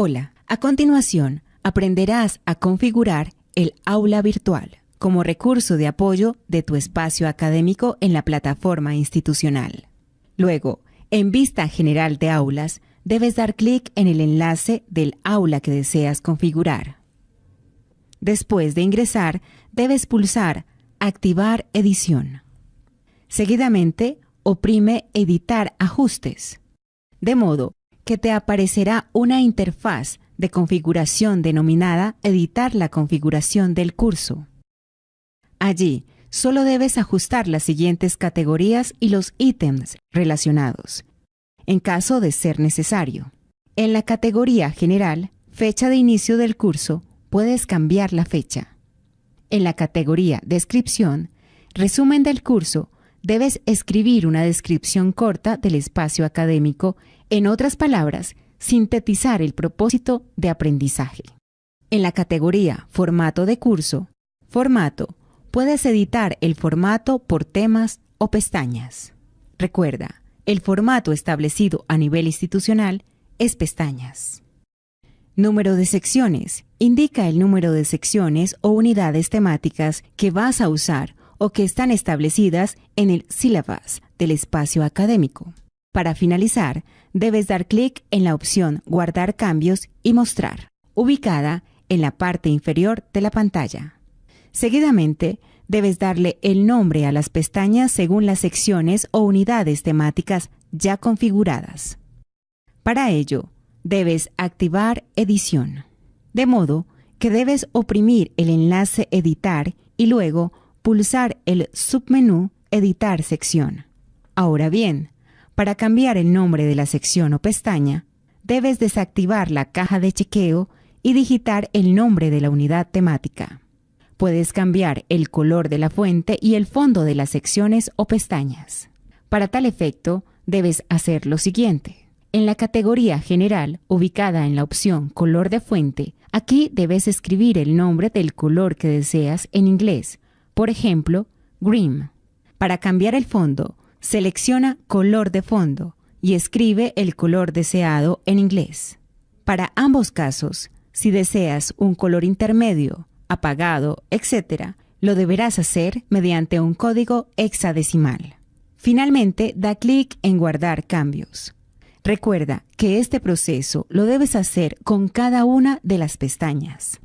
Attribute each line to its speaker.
Speaker 1: Hola, a continuación aprenderás a configurar el aula virtual como recurso de apoyo de tu espacio académico en la plataforma institucional. Luego, en Vista General de Aulas, debes dar clic en el enlace del aula que deseas configurar. Después de ingresar, debes pulsar Activar edición. Seguidamente, oprime Editar ajustes, de modo que te aparecerá una interfaz de configuración denominada Editar la configuración del curso. Allí, solo debes ajustar las siguientes categorías y los ítems relacionados, en caso de ser necesario. En la categoría General, Fecha de inicio del curso, puedes cambiar la fecha. En la categoría Descripción, Resumen del curso, debes escribir una descripción corta del espacio académico en otras palabras, sintetizar el propósito de aprendizaje. En la categoría Formato de curso, Formato, puedes editar el formato por temas o pestañas. Recuerda, el formato establecido a nivel institucional es pestañas. Número de secciones. Indica el número de secciones o unidades temáticas que vas a usar o que están establecidas en el syllabus del espacio académico. Para finalizar, debes dar clic en la opción Guardar cambios y mostrar, ubicada en la parte inferior de la pantalla. Seguidamente, debes darle el nombre a las pestañas según las secciones o unidades temáticas ya configuradas. Para ello, debes activar edición, de modo que debes oprimir el enlace Editar y luego pulsar el submenú Editar sección. Ahora bien, para cambiar el nombre de la sección o pestaña, debes desactivar la caja de chequeo y digitar el nombre de la unidad temática. Puedes cambiar el color de la fuente y el fondo de las secciones o pestañas. Para tal efecto, debes hacer lo siguiente. En la categoría General, ubicada en la opción Color de fuente, aquí debes escribir el nombre del color que deseas en inglés, por ejemplo, Green. Para cambiar el fondo, Selecciona color de fondo y escribe el color deseado en inglés. Para ambos casos, si deseas un color intermedio, apagado, etc., lo deberás hacer mediante un código hexadecimal. Finalmente, da clic en Guardar cambios. Recuerda que este proceso lo debes hacer con cada una de las pestañas.